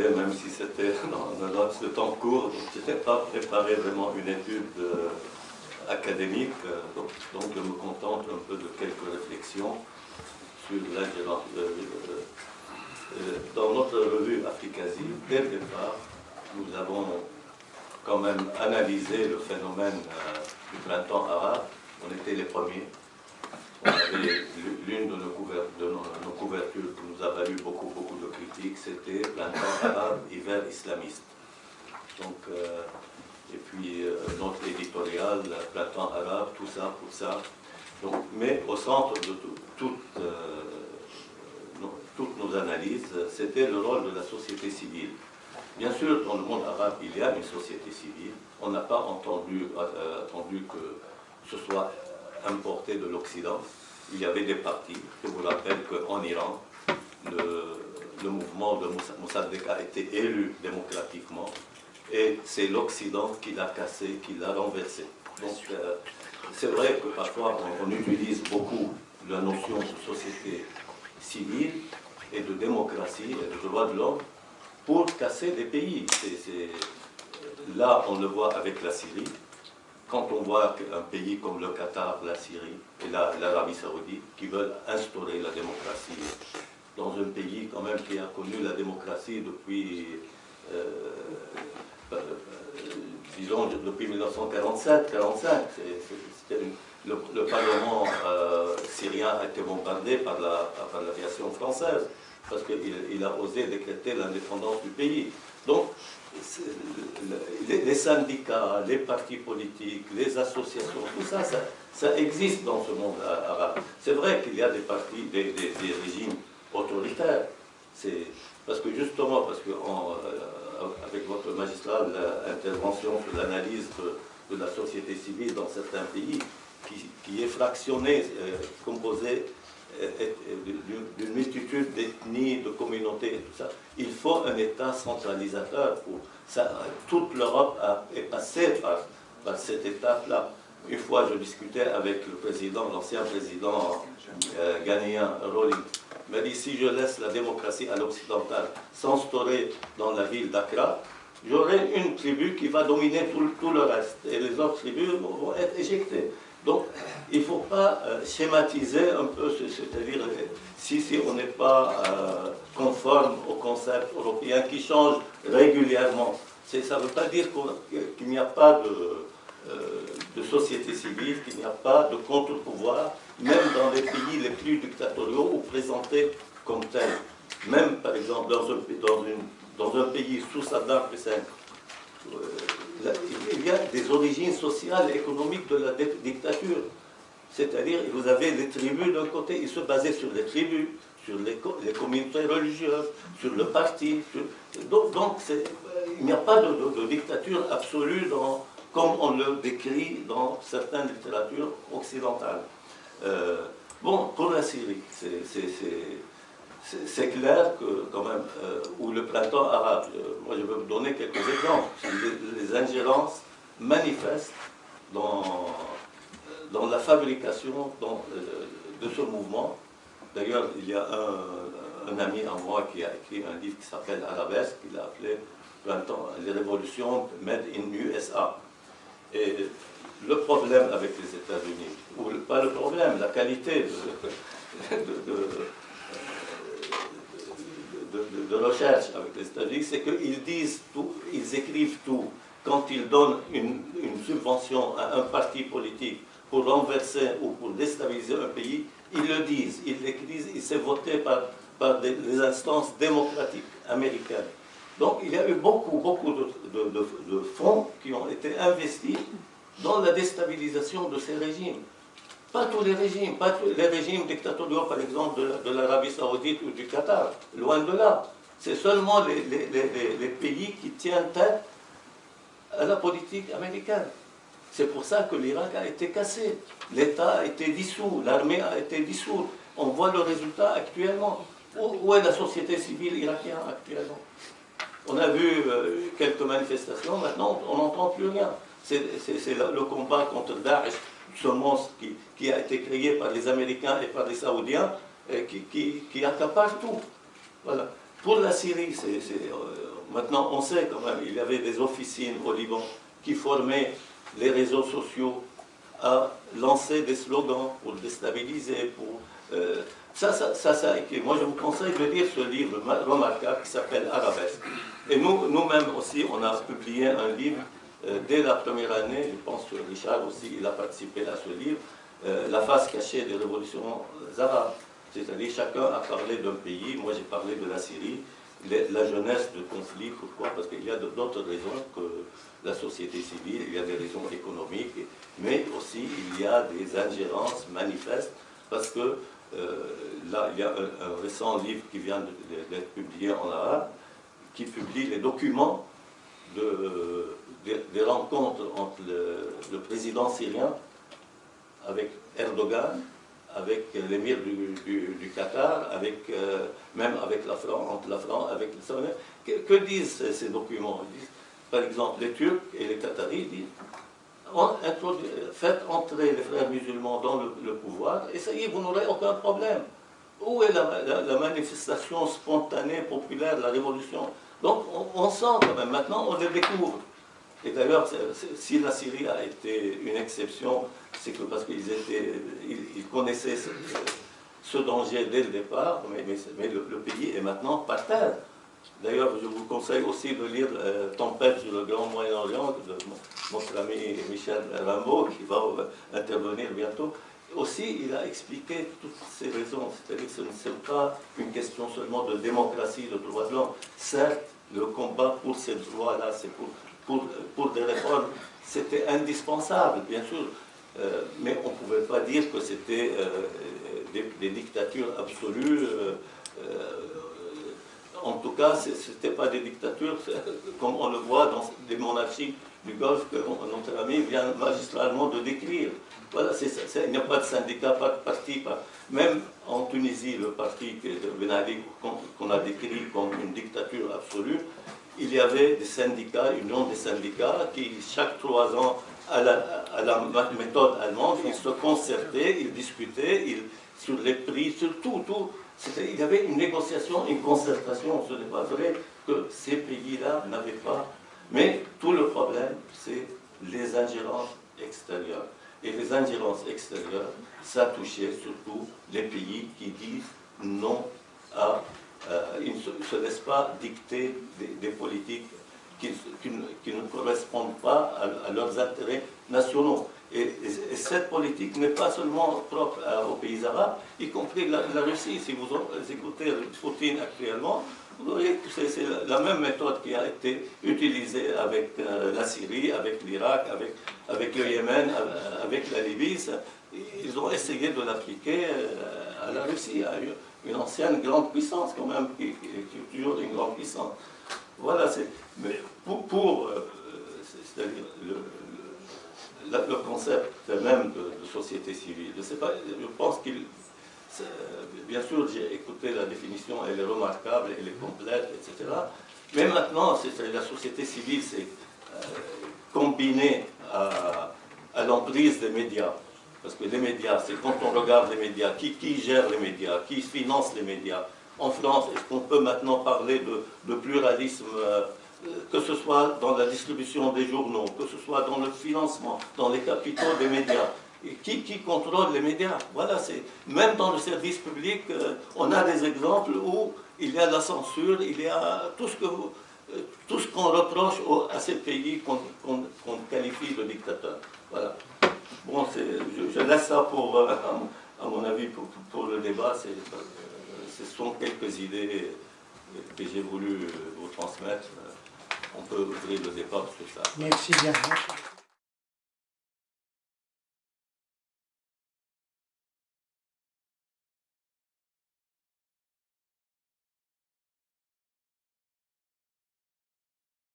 même si c'était dans un temps court, je n'étais pas préparé vraiment une étude euh, académique, euh, donc, je me contente un peu de quelques réflexions sur l'ingérence. dans notre revue Africasie, dès le départ, nous avons quand même analysé le phénomène du printemps arabe, on était les premiers, l'une de, nos couvertures qui nous a valu beaucoup, beaucoup de critiques, c'était printemps arabe, hiver islamiste. Donc, euh, et puis euh, notre éditorial, printemps arabe, tout ça, tout ça. Donc, mais au centre de euh, toutes nos analyses, c'était le rôle de la société civile. Bien sûr, dans le monde arabe, il y a une société civile. On n'a pas entendu, attendu que ce soit importé de l'Occident. Il y avait des partis. Je vous rappelle qu'en Iran, le, mouvement de Mossadegh a été élu démocratiquement et c'est l'Occident qui l'a cassé, qui l'a renversé. Donc euh, c'est vrai que parfois on, utilise beaucoup la notion de société civile et de démocratie et de droits de l'homme pour casser des pays. là, on le voit avec la Syrie, quand on voit un pays comme le Qatar, la Syrie et l'Arabie Saoudite qui veulent instaurer la démocratie dans un pays quand même qui a connu la démocratie depuis, euh, euh, disons, depuis 1947, 45, le, Parlement euh, syrien a été bombardé par l'aviation française parce qu'il a osé décréter l'indépendance du pays. Donc, les syndicats, les partis politiques, les associations, tout ça, ça, existe dans ce monde arabe. C'est vrai qu'il y a des partis, des, régimes autoritaires. Parce que justement, parce que euh, avec votre magistrat, l'intervention sur l'analyse de, la société civile dans certains pays, qui, est fractionnée, euh, composée d'une multitude d'ethnies, de communautés, tout ça. Il faut un État centralisateur. Pour. Toute l'Europe est passée par, cette étape-là. Une fois, je discutais avec le président, l'ancien président euh, ghanéen, Rawlings. Il m'a dit, si je laisse la démocratie à l'occidental s'instaurer dans la ville d'Accra, j'aurai une tribu qui va dominer tout, le reste. Et les autres tribus vont être éjectées. Donc, il ne faut pas euh, schématiser un peu, c'est-à-dire si, si, on n'est pas euh, conforme au concept européen qui change régulièrement. Ça ne veut pas dire qu'il n'y a pas de, euh, société civile, qu'il n'y a pas de contre-pouvoir, même dans les pays les plus dictatoriaux ou présentés comme tels. Même, par exemple, dans un, dans un pays sous Saddam Hussein, des origines sociales et économiques de la dictature. C'est-à-dire, vous avez les tribus d'un côté, ils se basaient sur les tribus, sur les, communautés religieuses, sur le parti. donc, il n'y a pas de, dictature absolue dans, comme on le décrit dans certaines littératures occidentales. Euh, bon, pour la Syrie, c'est clair que, quand même, euh, ou le printemps arabe, euh, moi je vais vous donner quelques exemples, les, ingérences manifestes dans, dans la fabrication de ce mouvement. D'ailleurs, il y a un, ami à moi qui a écrit un livre qui s'appelle Arabesque, qu'il a appelé Printemps, les révolutions made in USA. Et le problème avec les États-Unis, ou pas le problème, la qualité de, recherche avec les États-Unis, c'est qu'ils disent tout, ils écrivent tout. Quand ils donnent une, subvention à un parti politique pour renverser ou pour déstabiliser un pays, ils le disent, ils l'écrivent, et c'est voté par, par des, instances démocratiques américaines. Donc il y a eu beaucoup, beaucoup de, fonds qui ont été investis dans la déstabilisation de ces régimes. Pas tous les régimes, pas les régimes dictatoriaux, par exemple, de, l'Arabie Saoudite ou du Qatar. Loin de là. C'est seulement les, les, pays qui tiennent tête à la politique américaine. C'est pour ça que l'Irak a été cassé. L'État a été dissous, l'armée a été dissoute. On voit le résultat actuellement. Où, est la société civile irakienne actuellement? On a vu euh, quelques manifestations, maintenant on n'entend plus rien. C'est le combat contre Daesh ce monstre qui, a été créé par les Américains et par les Saoudiens, et qui, qui, accapare tout. Voilà. Pour la Syrie, maintenant on sait quand même, il y avait des officines au Liban qui formaient les réseaux sociaux à lancer des slogans pour déstabiliser, pour... ça, ça, ça, ça, moi je vous conseille de lire ce livre remarquable qui s'appelle Arabesque. Et nous, nous-mêmes aussi, on a publié un livre euh, dès la première année, je pense que Richard aussi, il a participé à ce livre, euh, La face cachée des révolutions arabes. C'est-à-dire chacun a parlé d'un pays, moi j'ai parlé de la Syrie, la jeunesse de conflit, pourquoi Parce qu'il y a d'autres raisons que la société civile, il y a des raisons économiques, mais aussi il y a des ingérences manifestes, parce que euh, là, il y a un, récent livre qui vient d'être publié en arabe, qui publie les documents de, des, rencontres entre le, président syrien avec Erdogan, avec l'émir du, Qatar, avec, euh, même avec la France, entre la France, avec le que, que disent ces, documents? Par exemple, les Turcs et les Qataris disent faites entrer les frères musulmans dans le, pouvoir, et ça y est, vous n'aurez aucun problème. Où est la, manifestation spontanée, populaire, la révolution? Donc on, sent quand même, maintenant on le découvre. Et d'ailleurs, si la Syrie a été une exception, c'est que parce qu'ils ils, connaissaient ce, danger dès le départ, mais, le, pays est maintenant par terre. D'ailleurs, je vous conseille aussi de lire euh, Tempête sur le Grand Moyen-Orient de notre ami Michel Rimbaud, qui va euh, intervenir bientôt. Aussi, il a expliqué toutes ces raisons, c'est-à-dire que ce n'est pas une question seulement de démocratie, de droits de l'homme. Certes, le combat pour ces droits-là, c'est pour pour, des réformes, c'était indispensable, bien sûr, euh, mais on ne pouvait pas dire que c'était euh, des, dictatures absolues. Euh, en tout cas, ce n'était pas des dictatures comme on le voit dans des monarchies du Golfe que notre ami vient magistralement de décrire. Voilà, il n'y a pas de syndicat, pas de parti. Pas, même en Tunisie, le parti qu'on a décrit comme une dictature absolue, il y avait des syndicats, une union des syndicats, qui chaque trois ans, à la, méthode allemande, ils se concertaient, ils discutaient sur les prix, sur tout, tout. Il y avait une négociation, une concertation. Ce n'est pas vrai que ces pays-là n'avaient pas. Mais tout le problème, c'est les ingérences extérieures. Et les ingérences extérieures, ça touchait surtout les pays qui disent non à euh, ils ne se, laissent pas dicter des, politiques qui, ne correspondent pas à, leurs intérêts nationaux. Et, cette politique n'est pas seulement propre aux pays arabes, y compris la, Russie. Si vous écoutez Poutine actuellement, vous voyez que c'est la même méthode qui a été utilisée avec euh, la Syrie, avec l'Irak, avec, le Yémen, avec la Libye. Ils ont essayé de l'appliquer euh, à la Russie, une ancienne grande puissance quand même, qui, est toujours une grande puissance. Voilà, c'est... Mais pour, euh, c'est-à-dire le, concept même de, société civile, je pas, je pense qu'il... Bien sûr, j'ai écouté la définition, elle est remarquable, elle est complète, etc. Mais maintenant, la société civile, c'est euh, combiné à l'emprise des médias. Parce que les médias, c'est quand on regarde les médias, qui, qui gère les médias, qui finance les médias. En France, est-ce qu'on peut maintenant parler de, pluralisme, euh, que ce soit dans la distribution des journaux, que ce soit dans le financement, dans les capitaux des médias? Et qui, qui, contrôle les médias? Voilà, c'est même dans le service public, euh, on a des exemples où il y a la censure, il y a tout ce que euh, tout ce qu'on reproche à ces pays qu'on qualifie de dictateurs. Voilà. Bon, je, laisse ça pour, euh, à mon avis, pour, le débat. Euh, ce sont quelques idées que j'ai voulu vous transmettre. On peut ouvrir le débat sur ça. Merci bien.